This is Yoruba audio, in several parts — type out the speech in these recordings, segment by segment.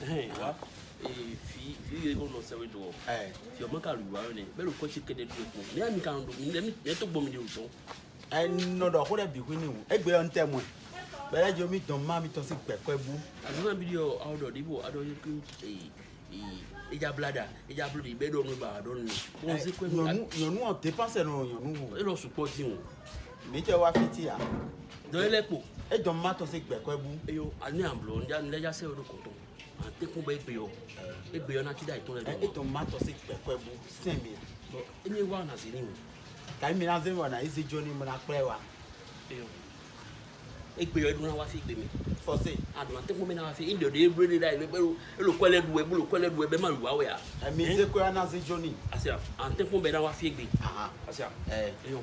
wa e fi fi ye ko nɔsɛn we dɔgɔ fiyɔmɔ ka lu wayo ne bɛɛ lukɔ si kɛnɛ du ko ne y'a mi k'an don o tɔn. ɛ nɔdɔ ko dɛ bi ko ne wo e gbɛyɔ n tɛ mɔ bɛlɛ jɔ mi dɔn maa mi tɔ si gbɛkɔ bu. a nana bi di yɔ aw dɔ de i b'o a dɔ ye ko ee ee idza blada idza blada o. mi tɛ wa fi ti ya. dɔ ejɔ ma tɔ se gbɛkɔɛ bu. eyo ani amblɔ ne ya se o de kɔtɔ a te kun bɛ egbe yɔ egbe yɔ na ti da itɔn lɛ. ejɔ ma tɔ se gbɛkɔɛ bu sɛn mi. bɔn e ni wa na se ni o. kayi mi na se wa na ese jɔ ni mo na kpɛ wa. eyo egbe yɔ edun na wa se egbe mi. fɔse. a donna te kun mi na wa se e dɔde ebule de da yi ebe elo kɔlɛ du ebu lo kɔlɛ du ebe ma lu awɛ ya. ɛmi se ko na se jɔ ni. ase a te kun bɛ na wa se egbe. ase a eyo.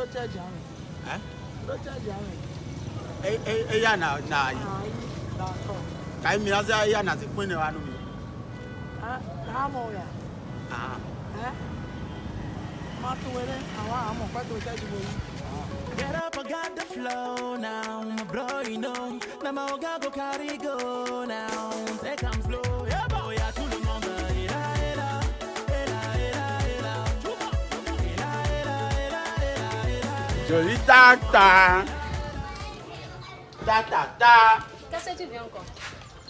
No charge àwìn. Eh? No charge àwìn. Eya na na yi. Na ko. Kai mi na sai eya na si pin wa nu mi. Ah, na mo ya. Ah. Eh? Ma tu were awa amo pa to charge boy. Get up, I got the flow now, my bro, you know. Now my oga go carry go Je dis ta ta. Ta ta ta. Qu'est-ce que tu veux encore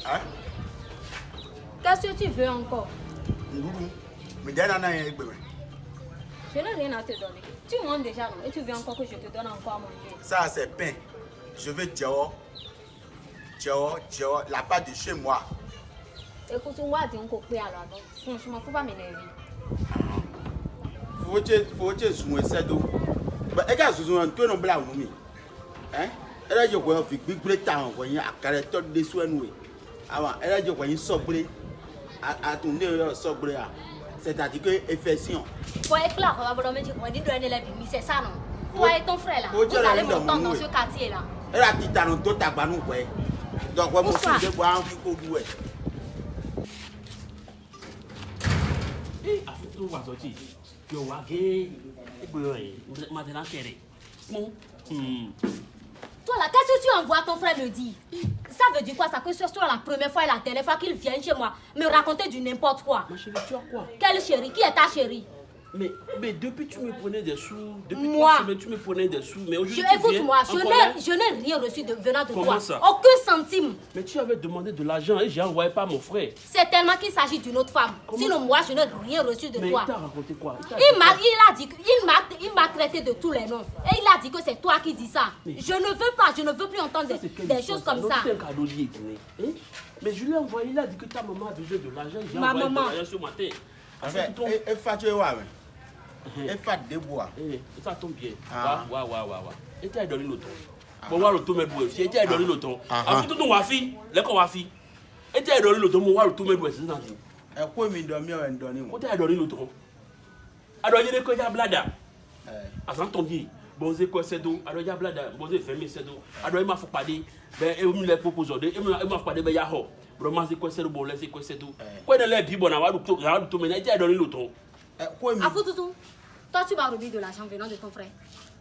Hein Qu'est-ce que tu veux encore Je n'ai rien à te donner. Tu montes déjà et tu veux encore que je te donne encore à manger. Ça c'est pain. Je veux Djao. Djao, Djao, la part de chez moi. Écoute-moi, dis donc alors. Donc, franchement, faut pas m'énerver. Faut que faut que je me ẹ̀ka sunsun náà tó yẹn bla wù mí ẹ ẹ̀rọ jẹ kò yẹn fi gbígbé ta hàn kò yẹn àkàrẹ tọ́ de sùn ẹnu wẹ̀ àwọn ẹ̀rọ jẹ kò yẹn sọ̀gbẹ́rẹ́ àtúndé yọ sọ̀gbẹ́rẹ́ à sẹ̀tàtì pé efẹ́ sí hàn. fọ ekele àkọ́bá bọ́dọ̀ méjì kan dídọ̀ ẹni lẹ́bi mi sẹ̀ sànù fún ayé tó ń fúrẹ̀ la ó sàlẹ̀ mọ̀ tán tán sí kàtí la. ẹ̀rọ àti ìtànù tó tàgbánú wẹ̀ dọ̀pẹ́ mo sì ń dẹ́gbọ́ àwọn fi kó du ẹ̀. àfi tó wà sọ́jì yóò wá géè. Maintenant, hmm. Toi là, qu'est-ce que tu envoies ton frère me dit Ça veut dire quoi ça Que ce soit la première fois et la dernière fois qu'il vient chez moi me raconter du n'importe quoi. Ma chérie, tu as quoi Quelle chérie Qui est ta chérie mais, depuis depuis, tu me prenais des sous. Depuis moi. Semaines, tu me prenais des sous. Mais aujourd'hui, Écoute-moi, je n'ai rien reçu de venant de toi. Aucun centime. Mais tu avais demandé de l'argent et j'ai envoyé pas mon frère. C'est tellement qu'il s'agit d'une autre femme. Sinon, moi, je n'ai rien reçu de toi. Mais il t'a raconté quoi Il m'a m'a traité de tous les noms. Et il a dit que c'est toi qui dis ça. Je ne veux pas, je ne veux plus entendre des, choses comme ça. Hein? Mais je lui ai envoyé, il a dit que ta maman a besoin de l'argent. Ma maman ce matin. efa eh, debo a. efa eh, tó ń bi yẹ wa wa wa wa wa e tẹ ẹdọ nílò tán mo wá rò tó mẹ bu ẹ fi e tẹ ẹdọ nílò tán àfi tó tó wá fi lẹkọọ wá fi e tẹ ẹdọ nílò tán mo wá rò tó mẹ bu ẹ sísan ti. ẹ kó mi dọ mi ọ ẹ dọ ni wọn. o tẹ ẹdọ nílò tán adọnyi de kọjá blada asan tọ bi bọnze kọ ẹsẹ do adọnyi de blada bọnze fẹmi ẹsẹ do adọnyi ma fọ pàdé bẹ emu lẹ popozo de emu ma fọ pàdé bẹ ya họ bọlọmọ se kọ ẹsẹ do bọlọmọ se kọ ẹsẹ do kọ ẹdẹ lẹ bi bọ na wa do to mẹ na e tẹ ẹdọ nílò tán. Quoi, mais... Afoutouzou, toi tu vas remis de l'argent venant de ton frère.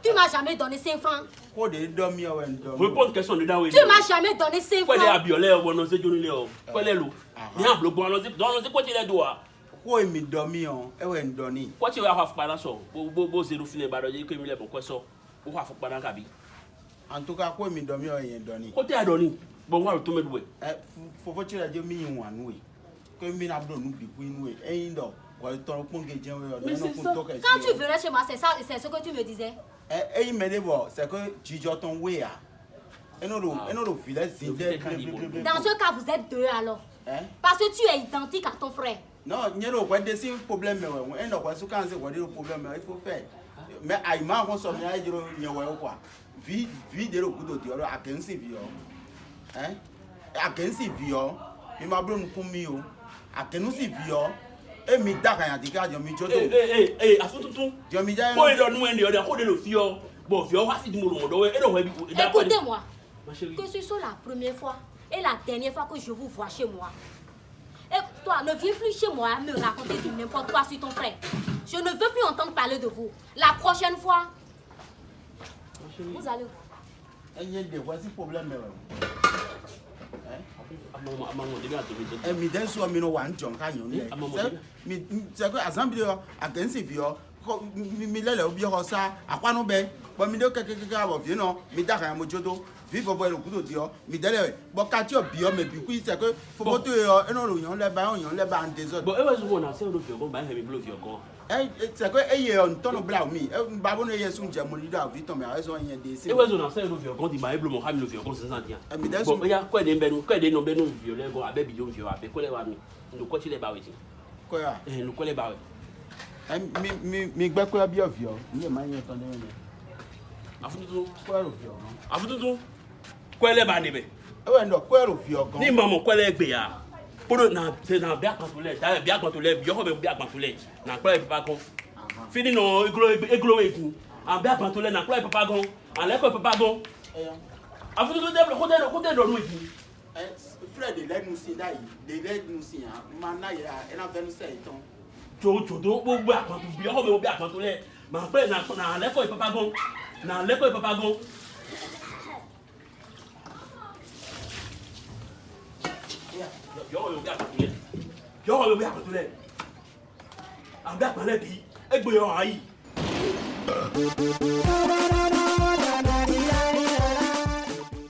Tu m'as jamais donné 5 francs. Quoi de dormir ou dormir? Réponds une question de Daoué. Tu m'as jamais donné 5 francs. Quoi de abiolé ou non, c'est Johnny Léo. Quoi de loup? Bien bleu, bon, non, c'est quoi tu les doigts? Quoi me dormir ou en dormir? Quoi tu vas faire par là, ça? Bo bo zéro filet, bah, j'ai que mille pourquoi ça? Ou va pas par là, Kabi? En tout cas, quoi me dormir ou en dormir? Quoi tu as donné? Bon, on va tomber doué. Faut que tu l'as dit, mais il y a un noué. Que mina bleu, nous, du coup, il y a un noué. Quand tu venais chez moi, c'est ça, c'est ce que tu me disais. Et eh, eh, c'est que tu ton ah. ah. Dans ce cas, vous êtes deux alors. Hein? Parce que tu es identique à ton frère. Non, il y a un problème. Il y a un problème, il faut faire. Mais Aïma, on il y a Vie, de l'eau, de à 15 hein. hein? À hein. il m'a pour À de de de Écoutez-moi que ce soit la première fois et la dernière fois que je vous vois chez moi. Et toi, ne viens plus chez moi me raconter du n'importe quoi sur ton frère. Je ne veux plus entendre parler de vous. La prochaine fois, vous allez voir. Il y a des voisins problèmes. Eh, mi dɛ nso mi no wa ntɔn ka nyɔ eh, nɛ mi sɛ ko asanbile yɔ akɛnsi fi yɔ ko mi lɛ lɛ obi yɔ sa akɔnu bɛ bɔn mi de kɛkɛkɛ awɔ fi yennɔ mi da ka ya mo tso to vivre pour le coup de mi dele bo ka ti o bi o me bi ku se ko fo bo to yo eno ro yan le ba yan le ba an desert bo e was a na se ro bi o ba he mi blow ti o ko e se ko ton ye mi e ba bo no ye sun je mo mais da vi ton me a des yan de se e was won na se ro bi o ko di ba e blow mo ha mi lo fi o ko se san dia e mi de sun bo ya ko e de nbe nu ko e de no be nu vi o le go abe bi jo vi o abe ko le wa mi no ko ti le ba we ti ko ya e no ko le ba we mi mi mi gbẹ ko ya bi o vi o mi e ma ton de ni afututu ko ya ro vi o afututu kwɛlɛ b'a de bɛ. ɛwɛ nɔ kwɛrɛ fi ɔgɔn. ni mamu kwɛlɛ gbe ya kpolo na se na bia kpatulɛ da bia kpatulɛ biɔkɔ bɛ bia kpatulɛ na kplɔ ipa kɔn fini nɔ eglo eku a bia kpatulɛ na kplɔ ipa kɔn alɛ kɔ papa gon. afututu tɛ ko tɛ ko tɛ dɔnu do ɛ filɛ de lɛ nusi da yi de lɛ nusi yan ma na ena ɛna e fɛn sɛ itɔn. tsotsoto gbogbo akpatu biɔkɔ bɛ biɔkɔ bɛ akpatulɛ ma kplɔ na alɛ kɔ ipa kɔn na alɛ kɔ ipa kɔn. yọ̀ọ́ yóò bí àkọ́tún lẹ̀ yọ̀ọ́ yóò bí àkọ́tún lẹ̀ àbí àgbàlẹ̀ bí ẹgbẹ́ yọ̀ọ́ ayì.